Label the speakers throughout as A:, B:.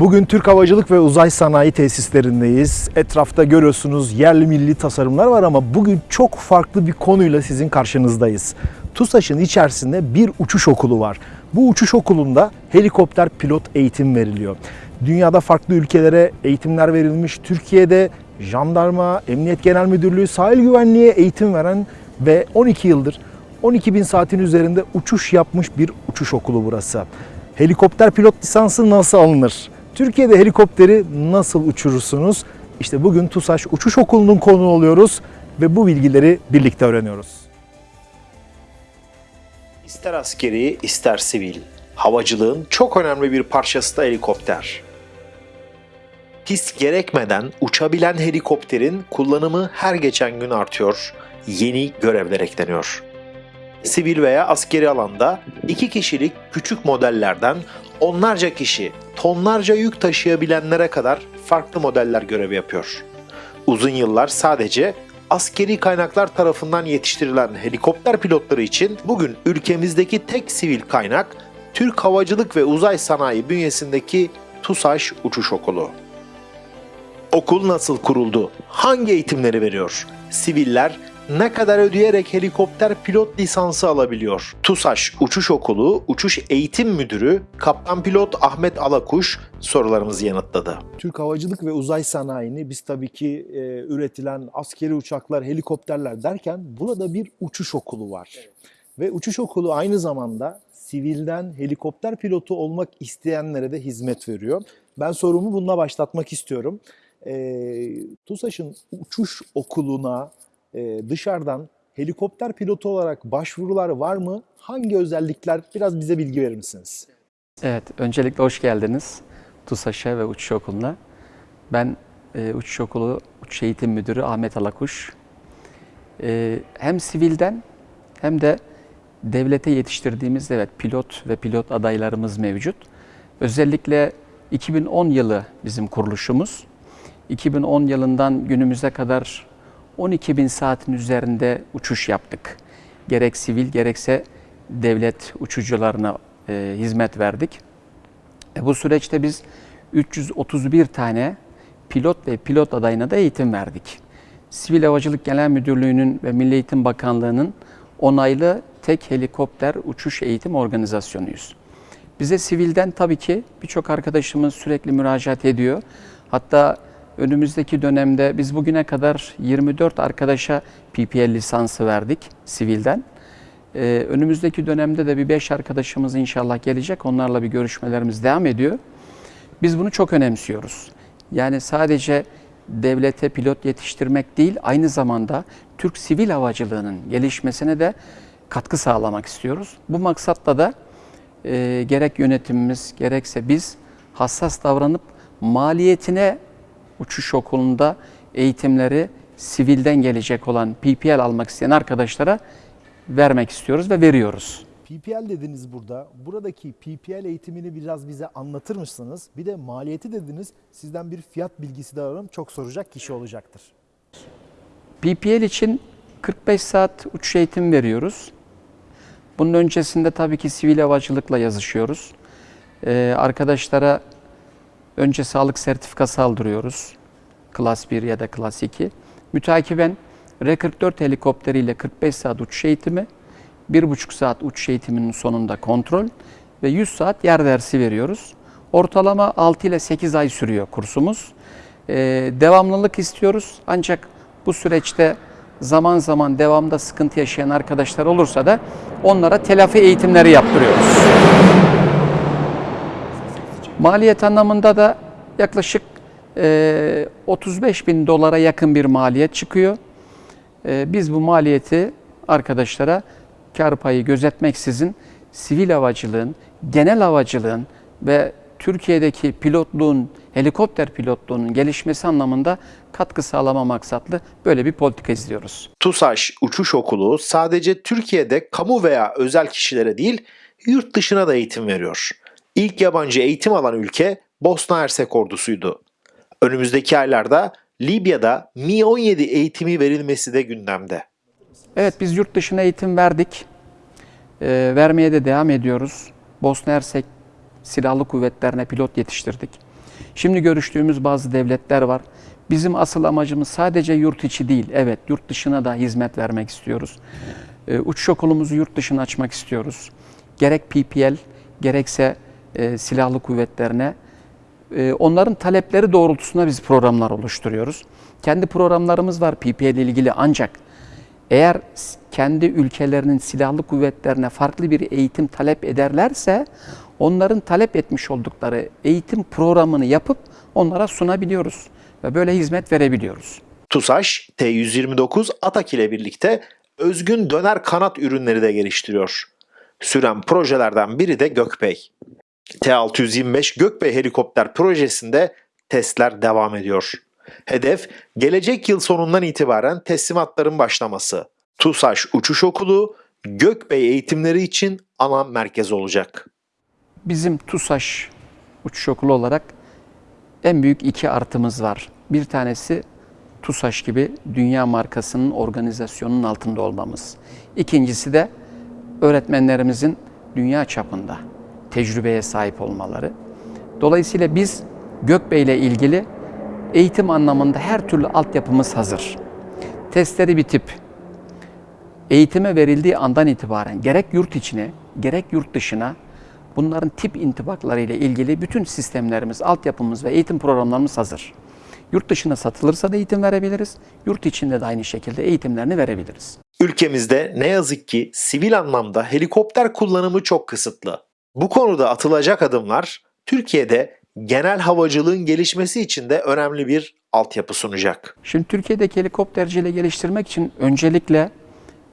A: Bugün Türk Havacılık ve Uzay Sanayi Tesislerindeyiz. Etrafta görüyorsunuz yerli milli tasarımlar var ama bugün çok farklı bir konuyla sizin karşınızdayız. TUSAŞ'ın içerisinde bir uçuş okulu var. Bu uçuş okulunda helikopter pilot eğitim veriliyor. Dünyada farklı ülkelere eğitimler verilmiş. Türkiye'de jandarma, Emniyet Genel Müdürlüğü, sahil güvenliğe eğitim veren ve 12 yıldır 12 bin saatin üzerinde uçuş yapmış bir uçuş okulu burası. Helikopter pilot lisansı nasıl alınır? Türkiye'de helikopteri nasıl uçurursunuz? İşte bugün TUSAŞ Uçuş Okulu'nun konu oluyoruz ve bu bilgileri birlikte öğreniyoruz.
B: İster askeri ister sivil, havacılığın çok önemli bir parçası da helikopter. Pist gerekmeden uçabilen helikopterin kullanımı her geçen gün artıyor, yeni görevler ekleniyor. Sivil veya askeri alanda iki kişilik küçük modellerden onlarca kişi, tonlarca yük taşıyabilenlere kadar farklı modeller görev yapıyor. Uzun yıllar sadece askeri kaynaklar tarafından yetiştirilen helikopter pilotları için bugün ülkemizdeki tek sivil kaynak Türk Havacılık ve Uzay Sanayi bünyesindeki TUSAŞ Uçuş Okulu. Okul nasıl kuruldu? Hangi eğitimleri veriyor? Siviller ne kadar ödeyerek helikopter pilot lisansı alabiliyor? TUSAŞ Uçuş Okulu Uçuş Eğitim Müdürü Kaptan Pilot Ahmet Alakuş sorularımızı yanıtladı.
A: Türk Havacılık ve Uzay Sanayi'ni biz tabii ki e, üretilen askeri uçaklar, helikopterler derken burada bir uçuş okulu var. Ve uçuş okulu aynı zamanda sivilden helikopter pilotu olmak isteyenlere de hizmet veriyor. Ben sorumu bununla başlatmak istiyorum. E, TUSAŞ'ın uçuş okuluna e, dışarıdan helikopter pilotu olarak başvurular var mı? Hangi özellikler? Biraz bize bilgi verir misiniz?
C: Evet, öncelikle hoş geldiniz TUSAŞ'a ve Uçuş Okulu'na. Ben e, Uçuş Okulu Uçuş Eğitim Müdürü Ahmet Alakuş. E, hem sivilden hem de devlete yetiştirdiğimiz evet pilot ve pilot adaylarımız mevcut. Özellikle 2010 yılı bizim kuruluşumuz. 2010 yılından günümüze kadar 12 bin saatin üzerinde uçuş yaptık. Gerek sivil gerekse devlet uçucularına e, hizmet verdik. E, bu süreçte biz 331 tane pilot ve pilot adayına da eğitim verdik. Sivil Havacılık Genel Müdürlüğü'nün ve Milli Eğitim Bakanlığı'nın onaylı tek helikopter uçuş eğitim organizasyonuyuz. Bize sivilden tabii ki birçok arkadaşımız sürekli müracaat ediyor. Hatta önümüzdeki dönemde biz bugüne kadar 24 arkadaşa PPL lisansı verdik sivilden. Ee, önümüzdeki dönemde de bir 5 arkadaşımız inşallah gelecek. Onlarla bir görüşmelerimiz devam ediyor. Biz bunu çok önemsiyoruz. Yani sadece devlete pilot yetiştirmek değil, aynı zamanda Türk sivil havacılığının gelişmesine de katkı sağlamak istiyoruz. Bu maksatla da e, gerek yönetimimiz gerekse biz hassas davranıp maliyetine uçuş okulunda eğitimleri sivilden gelecek olan PPL almak isteyen arkadaşlara vermek istiyoruz ve veriyoruz.
A: PPL dediniz burada. Buradaki PPL eğitimini biraz bize anlatır mısınız? Bir de maliyeti dediniz. Sizden bir fiyat bilgisi de alalım. Çok soracak kişi olacaktır.
C: PPL için 45 saat uçuş eğitimi veriyoruz. Bunun öncesinde tabii ki sivil havacılıkla yazışıyoruz. Ee, arkadaşlara önce sağlık sertifikası aldırıyoruz. Klas 1 ya da Klas 2. Mütakiben R-44 helikopteriyle 45 saat uçuş eğitimi, 1,5 saat uçuş eğitiminin sonunda kontrol ve 100 saat yer dersi veriyoruz. Ortalama 6 ile 8 ay sürüyor kursumuz. Ee, devamlılık istiyoruz ancak bu süreçte zaman zaman devamda sıkıntı yaşayan arkadaşlar olursa da onlara telafi eğitimleri yaptırıyoruz. Maliyet anlamında da yaklaşık e, 35 bin dolara yakın bir maliyet çıkıyor. E, biz bu maliyeti arkadaşlara kar payı gözetmeksizin sivil havacılığın, genel havacılığın ve Türkiye'deki pilotluğun, helikopter pilotluğunun gelişmesi anlamında katkı sağlama maksatlı böyle bir politika izliyoruz.
B: TUSAŞ Uçuş Okulu sadece Türkiye'de kamu veya özel kişilere değil, yurt dışına da eğitim veriyor. İlk yabancı eğitim alan ülke Bosna Hersek ordusuydu. Önümüzdeki aylarda Libya'da Mi-17 eğitimi verilmesi de gündemde.
C: Evet biz yurt dışına eğitim verdik. Ee, vermeye de devam ediyoruz. Bosna Hersek Silahlı Kuvvetlerine pilot yetiştirdik. Şimdi görüştüğümüz bazı devletler var. Bizim asıl amacımız sadece yurt içi değil. Evet, yurt dışına da hizmet vermek istiyoruz. Ee, uçuş okulumuzu yurt dışına açmak istiyoruz. Gerek PPL, gerekse e, silahlı kuvvetlerine e, onların talepleri doğrultusunda biz programlar oluşturuyoruz. Kendi programlarımız var PPL ile ilgili ancak eğer kendi ülkelerinin silahlı kuvvetlerine farklı bir eğitim talep ederlerse onların talep etmiş oldukları eğitim programını yapıp onlara sunabiliyoruz ve böyle hizmet verebiliyoruz.
B: TUSAŞ, T-129 Atak ile birlikte özgün döner kanat ürünleri de geliştiriyor. Süren projelerden biri de Gökbey. T-625 Gökbey helikopter projesinde testler devam ediyor. Hedef gelecek yıl sonundan itibaren teslimatların başlaması. TUSAŞ Uçuş Okulu Gökbey eğitimleri için ana merkez olacak.
C: Bizim TUSAŞ uçuş okulu olarak en büyük iki artımız var. Bir tanesi TUSAŞ gibi dünya markasının organizasyonunun altında olmamız. İkincisi de öğretmenlerimizin dünya çapında tecrübeye sahip olmaları. Dolayısıyla biz Gökbey ile ilgili eğitim anlamında her türlü altyapımız hazır. Testleri bitip eğitime verildiği andan itibaren gerek yurt içine gerek yurt dışına bunların tip intibakları ile ilgili bütün sistemlerimiz, altyapımız ve eğitim programlarımız hazır. Yurt dışına satılırsa da eğitim verebiliriz. Yurt içinde de aynı şekilde eğitimlerini verebiliriz.
B: Ülkemizde ne yazık ki sivil anlamda helikopter kullanımı çok kısıtlı. Bu konuda atılacak adımlar Türkiye'de genel havacılığın gelişmesi için de önemli bir altyapı sunacak.
C: Şimdi Türkiye'deki helikopterciliği geliştirmek için öncelikle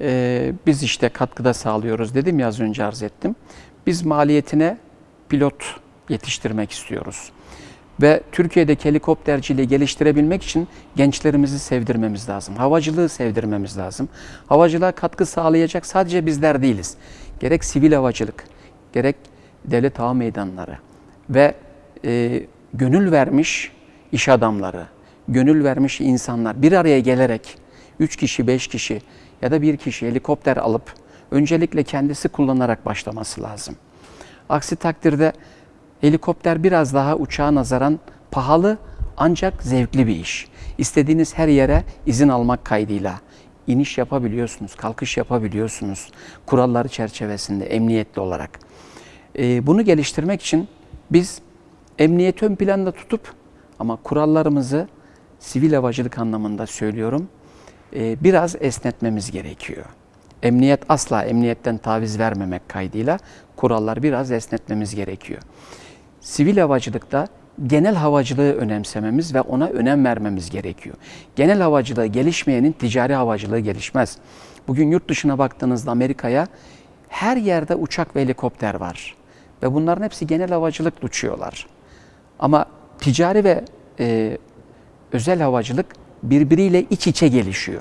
C: e, biz işte katkıda sağlıyoruz dedim ya az önce arz ettim. Biz maliyetine pilot yetiştirmek istiyoruz. Ve Türkiye'deki helikopterciliği geliştirebilmek için gençlerimizi sevdirmemiz lazım. Havacılığı sevdirmemiz lazım. Havacılığa katkı sağlayacak sadece bizler değiliz. Gerek sivil havacılık, gerek devlet hava meydanları ve e, gönül vermiş iş adamları, gönül vermiş insanlar bir araya gelerek 3 kişi, 5 kişi ya da bir kişi helikopter alıp öncelikle kendisi kullanarak başlaması lazım. Aksi takdirde helikopter biraz daha uçağa nazaran pahalı ancak zevkli bir iş. İstediğiniz her yere izin almak kaydıyla iniş yapabiliyorsunuz, kalkış yapabiliyorsunuz kuralları çerçevesinde emniyetli olarak. Ee, bunu geliştirmek için biz emniyeti ön planda tutup ama kurallarımızı sivil havacılık anlamında söylüyorum e, biraz esnetmemiz gerekiyor. Emniyet asla emniyetten taviz vermemek kaydıyla kurallar biraz esnetmemiz gerekiyor. Sivil havacılıkta genel havacılığı önemsememiz ve ona önem vermemiz gerekiyor. Genel havacılığı gelişmeyenin ticari havacılığı gelişmez. Bugün yurt dışına baktığınızda Amerika'ya her yerde uçak ve helikopter var. Ve bunların hepsi genel havacılıkla uçuyorlar. Ama ticari ve e, özel havacılık birbiriyle iç içe gelişiyor.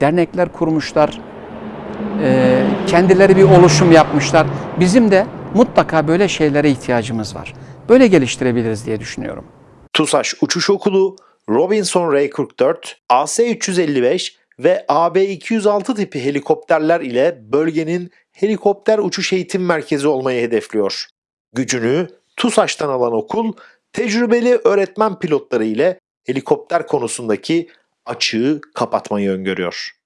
C: Dernekler kurmuşlar, e, kendileri bir oluşum yapmışlar. Bizim de mutlaka böyle şeylere ihtiyacımız var. Böyle geliştirebiliriz diye düşünüyorum.
B: TUSAŞ Uçuş Okulu, Robinson Ray-44, AC-355 ve AB-206 tipi helikopterler ile bölgenin helikopter uçuş eğitim merkezi olmayı hedefliyor. Gücünü TUSAŞ'tan alan okul, tecrübeli öğretmen pilotları ile helikopter konusundaki açığı kapatmayı öngörüyor.